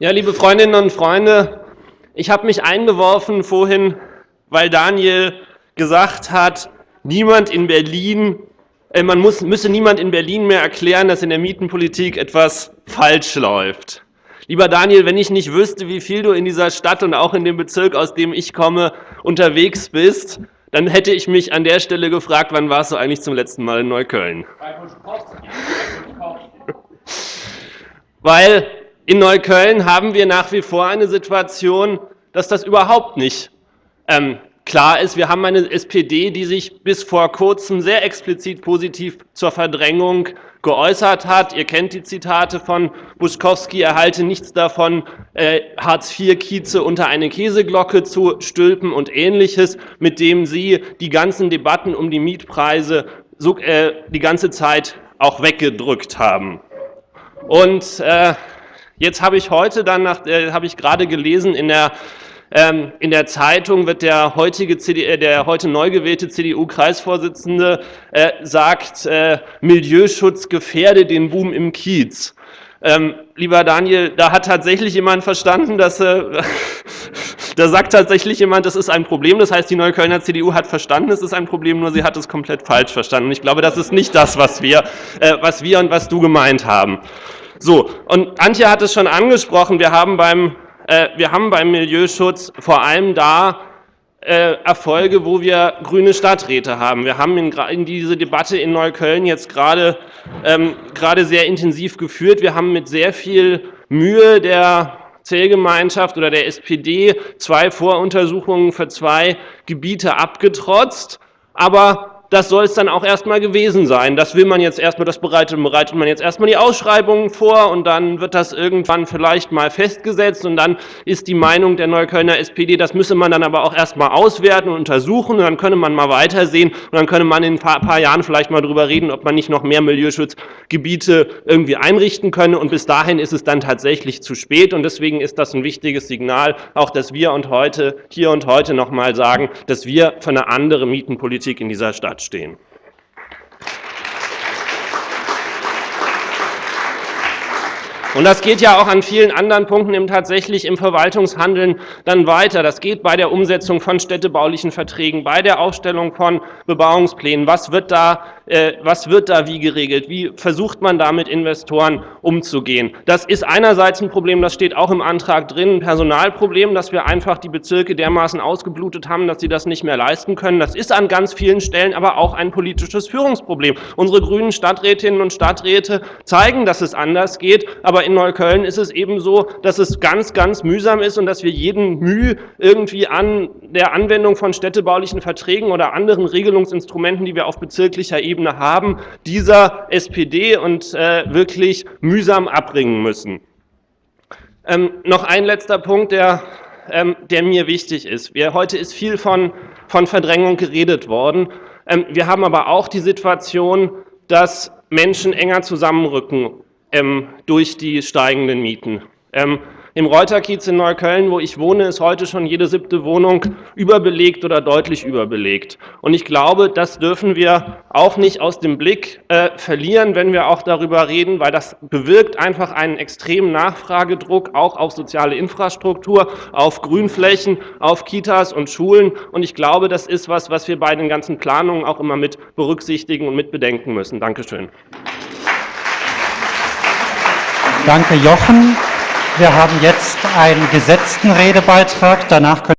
Ja, liebe Freundinnen und Freunde, ich habe mich eingeworfen vorhin, weil Daniel gesagt hat, niemand in Berlin, äh, man muss, müsse niemand in Berlin mehr erklären, dass in der Mietenpolitik etwas falsch läuft. Lieber Daniel, wenn ich nicht wüsste, wie viel du in dieser Stadt und auch in dem Bezirk, aus dem ich komme, unterwegs bist, dann hätte ich mich an der Stelle gefragt, wann warst du eigentlich zum letzten Mal in Neukölln? Weil in Neukölln haben wir nach wie vor eine Situation, dass das überhaupt nicht ähm, klar ist. Wir haben eine SPD, die sich bis vor kurzem sehr explizit positiv zur Verdrängung geäußert hat. Ihr kennt die Zitate von Buschkowski, er halte nichts davon, äh, Hartz-IV-Kieze unter eine Käseglocke zu stülpen und Ähnliches, mit dem sie die ganzen Debatten um die Mietpreise so, äh, die ganze Zeit auch weggedrückt haben. Und äh, Jetzt habe ich heute dann, nach, äh, habe ich gerade gelesen, in der, ähm, in der Zeitung wird der heutige CD, äh, der heute neu gewählte CDU-Kreisvorsitzende äh, sagt, äh, Milieuschutz gefährde den Boom im Kiez. Ähm, lieber Daniel, da hat tatsächlich jemand verstanden, dass äh, da sagt tatsächlich jemand, das ist ein Problem. Das heißt, die Neuköllner CDU hat verstanden, es ist ein Problem, nur sie hat es komplett falsch verstanden. Und ich glaube, das ist nicht das, was wir, äh, was wir und was du gemeint haben. So, und Antje hat es schon angesprochen, wir haben beim, äh, wir haben beim Milieuschutz vor allem da äh, Erfolge, wo wir grüne Stadträte haben. Wir haben in, in diese Debatte in Neukölln jetzt gerade ähm, gerade sehr intensiv geführt. Wir haben mit sehr viel Mühe der Zählgemeinschaft oder der SPD zwei Voruntersuchungen für zwei Gebiete abgetrotzt. Aber das soll es dann auch erstmal gewesen sein. Das will man jetzt erstmal, das bereitet, bereitet man jetzt erstmal die Ausschreibungen vor und dann wird das irgendwann vielleicht mal festgesetzt und dann ist die Meinung der Neuköllner SPD, das müsse man dann aber auch erstmal auswerten und untersuchen und dann könne man mal weitersehen und dann könne man in ein paar, paar Jahren vielleicht mal darüber reden, ob man nicht noch mehr Milieuschutzgebiete irgendwie einrichten könne und bis dahin ist es dann tatsächlich zu spät und deswegen ist das ein wichtiges Signal, auch dass wir und heute, hier und heute noch mal sagen, dass wir für eine andere Mietenpolitik in dieser Stadt stehen. Und das geht ja auch an vielen anderen Punkten eben tatsächlich im Verwaltungshandeln dann weiter. Das geht bei der Umsetzung von städtebaulichen Verträgen, bei der Aufstellung von Bebauungsplänen. Was wird da, äh, was wird da wie geregelt? Wie versucht man da mit Investoren umzugehen? Das ist einerseits ein Problem, das steht auch im Antrag drin, ein Personalproblem, dass wir einfach die Bezirke dermaßen ausgeblutet haben, dass sie das nicht mehr leisten können. Das ist an ganz vielen Stellen aber auch ein politisches Führungsproblem. Unsere grünen Stadträtinnen und Stadträte zeigen, dass es anders geht, aber in Neukölln ist es eben so, dass es ganz, ganz mühsam ist und dass wir jeden Mühe irgendwie an der Anwendung von städtebaulichen Verträgen oder anderen Regelungsinstrumenten, die wir auf bezirklicher Ebene haben, dieser SPD und äh, wirklich mühsam abbringen müssen. Ähm, noch ein letzter Punkt, der, ähm, der mir wichtig ist. Wir, heute ist viel von, von Verdrängung geredet worden. Ähm, wir haben aber auch die Situation, dass Menschen enger zusammenrücken ähm, durch die steigenden Mieten. Im Reuterkiez in Neukölln, wo ich wohne, ist heute schon jede siebte Wohnung überbelegt oder deutlich überbelegt. Und ich glaube, das dürfen wir auch nicht aus dem Blick äh, verlieren, wenn wir auch darüber reden, weil das bewirkt einfach einen extremen Nachfragedruck auch auf soziale Infrastruktur, auf Grünflächen, auf Kitas und Schulen. Und ich glaube, das ist was, was wir bei den ganzen Planungen auch immer mit berücksichtigen und mit bedenken müssen. Dankeschön. Danke, Jochen. Wir haben jetzt einen gesetzten Redebeitrag. Danach können